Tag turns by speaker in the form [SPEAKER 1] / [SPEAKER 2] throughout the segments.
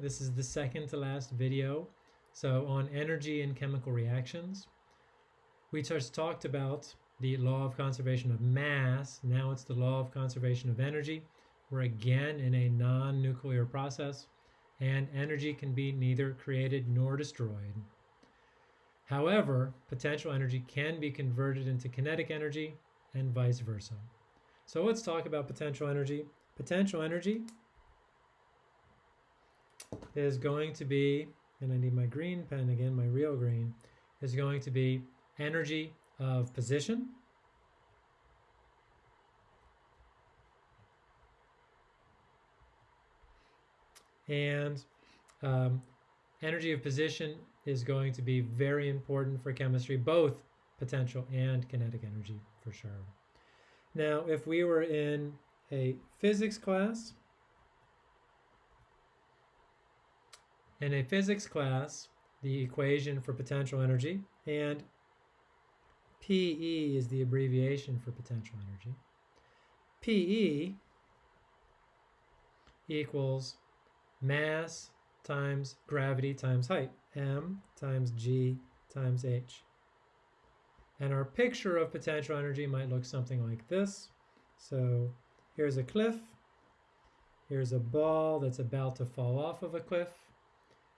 [SPEAKER 1] This is the second to last video. So on energy and chemical reactions, we just talked about the law of conservation of mass. Now it's the law of conservation of energy. We're again in a non-nuclear process and energy can be neither created nor destroyed. However, potential energy can be converted into kinetic energy and vice versa. So let's talk about potential energy. Potential energy is going to be, and I need my green pen again, my real green, is going to be energy of position. And um, energy of position is going to be very important for chemistry, both potential and kinetic energy for sure. Now, if we were in a physics class, in a physics class, the equation for potential energy, and PE is the abbreviation for potential energy. PE equals mass times gravity times height, m times g times h. And our picture of potential energy might look something like this. So here's a cliff. Here's a ball that's about to fall off of a cliff.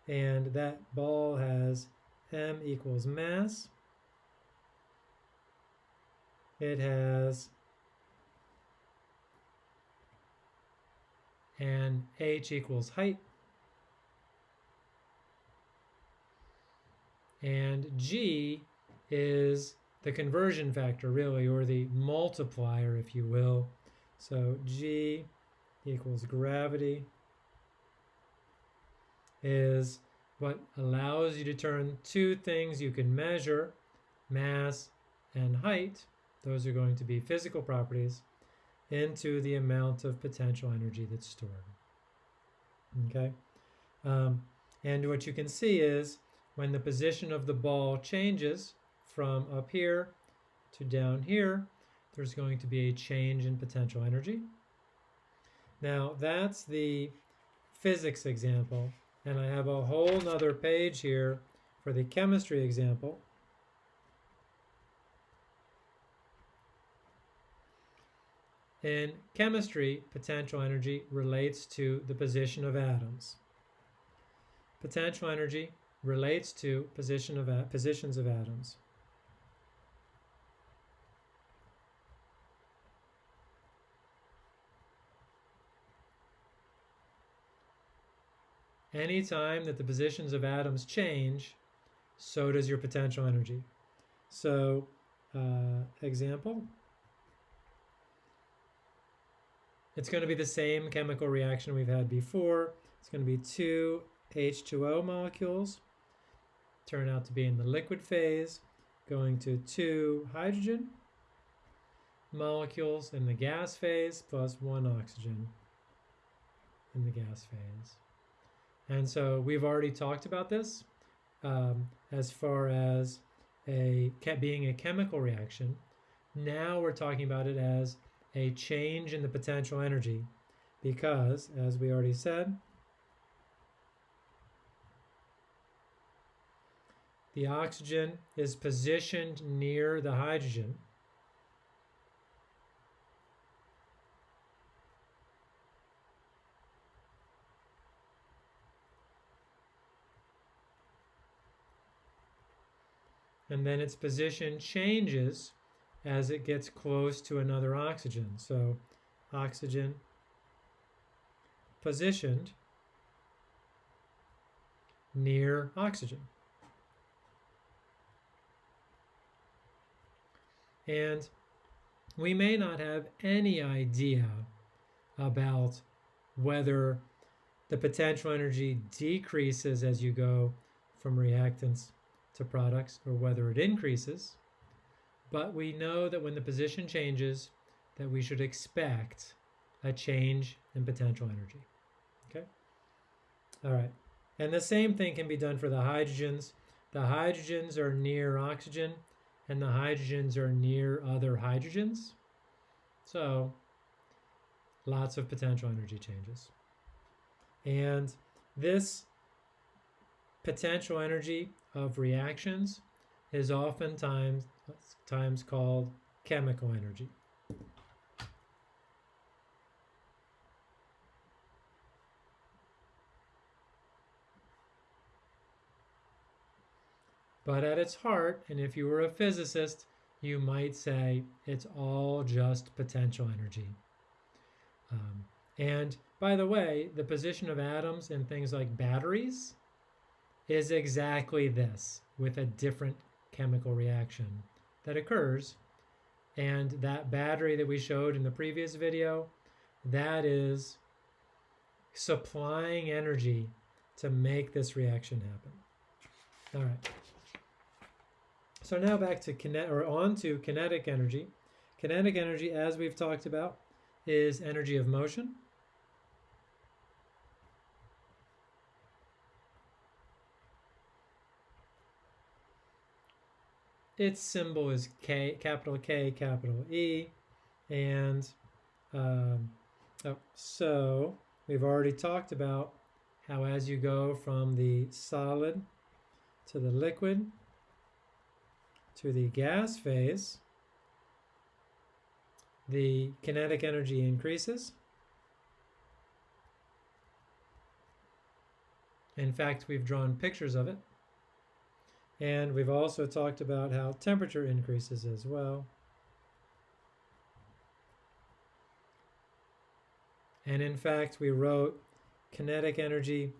[SPEAKER 1] And that ball has m equals mass. It has and h equals height. And g is the conversion factor really, or the multiplier, if you will. So G equals gravity is what allows you to turn two things you can measure, mass and height, those are going to be physical properties, into the amount of potential energy that's stored. Okay? Um, and what you can see is when the position of the ball changes, from up here to down here, there's going to be a change in potential energy. Now that's the physics example, and I have a whole nother page here for the chemistry example. In chemistry, potential energy relates to the position of atoms. Potential energy relates to position of positions of atoms. Anytime that the positions of atoms change, so does your potential energy. So, uh, example, it's going to be the same chemical reaction we've had before. It's going to be two H2O molecules, turn out to be in the liquid phase, going to two hydrogen molecules in the gas phase, plus one oxygen in the gas phase. And so we've already talked about this um, as far as a being a chemical reaction. Now we're talking about it as a change in the potential energy because, as we already said, the oxygen is positioned near the hydrogen and then its position changes as it gets close to another oxygen. So oxygen positioned near oxygen. And we may not have any idea about whether the potential energy decreases as you go from reactants to products or whether it increases, but we know that when the position changes that we should expect a change in potential energy. Okay? All right. And the same thing can be done for the hydrogens. The hydrogens are near oxygen and the hydrogens are near other hydrogens. So lots of potential energy changes. And this potential energy of reactions is oftentimes times called chemical energy. But at its heart, and if you were a physicist, you might say it's all just potential energy. Um, and by the way, the position of atoms in things like batteries is exactly this with a different chemical reaction that occurs. And that battery that we showed in the previous video, that is supplying energy to make this reaction happen. All right. So now back to kinet or on to kinetic energy. Kinetic energy, as we've talked about, is energy of motion. Its symbol is K, capital K, capital E, and um, oh, so we've already talked about how as you go from the solid to the liquid to the gas phase, the kinetic energy increases. In fact, we've drawn pictures of it. And we've also talked about how temperature increases as well. And in fact, we wrote kinetic energy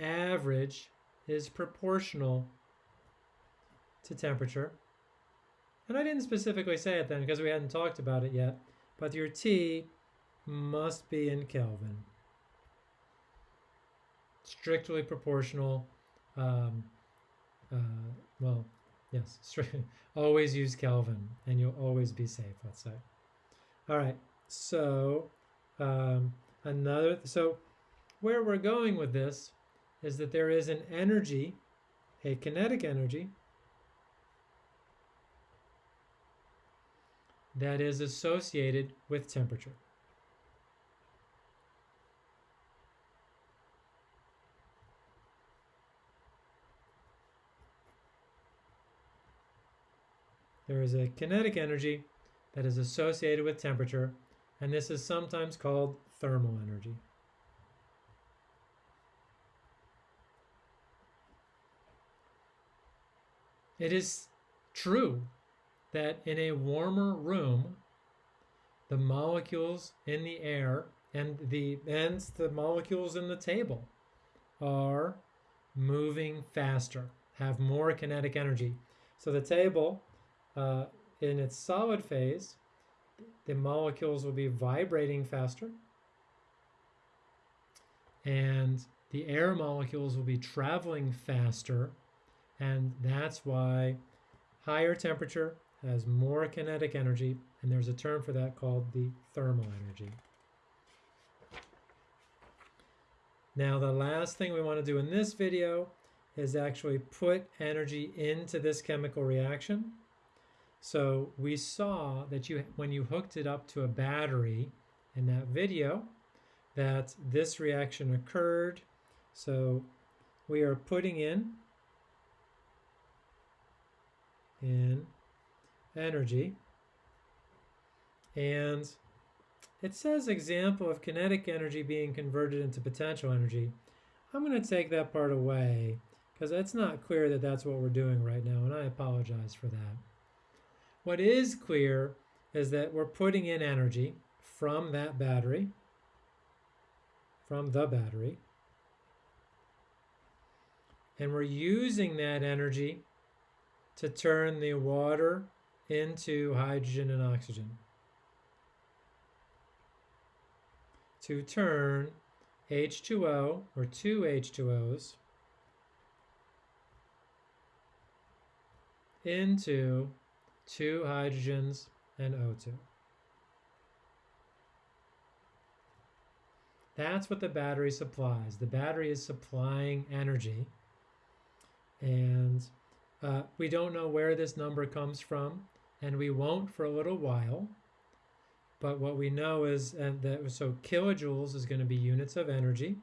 [SPEAKER 1] average is proportional to temperature. And I didn't specifically say it then because we hadn't talked about it yet, but your T must be in Kelvin. Strictly proportional. Um, uh, well, yes, always use Kelvin and you'll always be safe, let's say. All right, so um, another, so where we're going with this is that there is an energy, a kinetic energy, that is associated with temperature. There is a kinetic energy that is associated with temperature, and this is sometimes called thermal energy. It is true that in a warmer room, the molecules in the air and the and the molecules in the table are moving faster, have more kinetic energy. So the table, uh, in its solid phase, the molecules will be vibrating faster, and the air molecules will be traveling faster, and that's why higher temperature has more kinetic energy, and there's a term for that called the thermal energy. Now the last thing we want to do in this video is actually put energy into this chemical reaction. So we saw that you when you hooked it up to a battery in that video that this reaction occurred. So we are putting in in energy. And it says example of kinetic energy being converted into potential energy. I'm going to take that part away because it's not clear that that's what we're doing right now, and I apologize for that. What is clear is that we're putting in energy from that battery, from the battery, and we're using that energy to turn the water into hydrogen and oxygen. To turn H2O or two H2Os into two hydrogens and O2. That's what the battery supplies. The battery is supplying energy and uh, we don't know where this number comes from and we won't for a little while. But what we know is and that so kilojoules is going to be units of energy.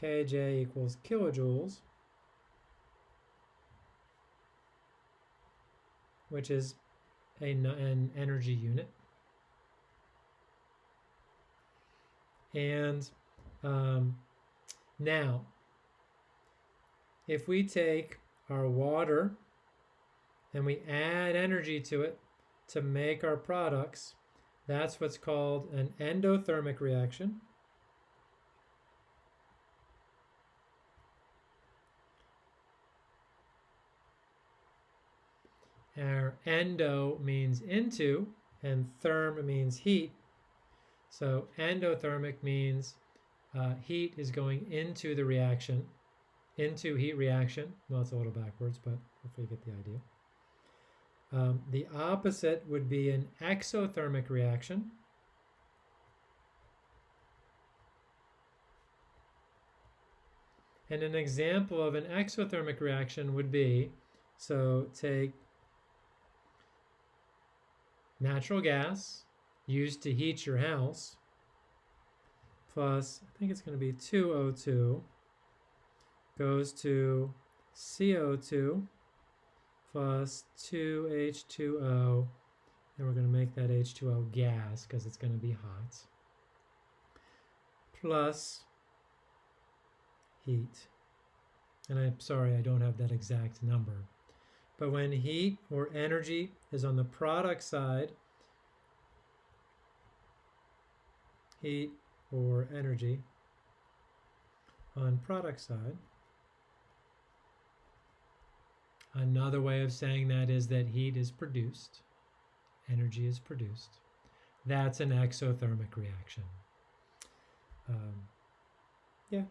[SPEAKER 1] kJ equals kilojoules, which is a, an energy unit. And um, now, if we take our water and we add energy to it to make our products, that's what's called an endothermic reaction. Endo means into, and therm means heat. So endothermic means uh, heat is going into the reaction, into heat reaction. Well, it's a little backwards, but hopefully you get the idea. Um, the opposite would be an exothermic reaction. And an example of an exothermic reaction would be, so take natural gas used to heat your house plus, I think it's going to be 2O2 goes to CO2 plus 2H2O, and we're going to make that H2O gas because it's going to be hot, plus heat. And I'm sorry, I don't have that exact number. But when heat or energy is on the product side, heat or energy on product side, Another way of saying that is that heat is produced, energy is produced. That's an exothermic reaction. Um, yeah,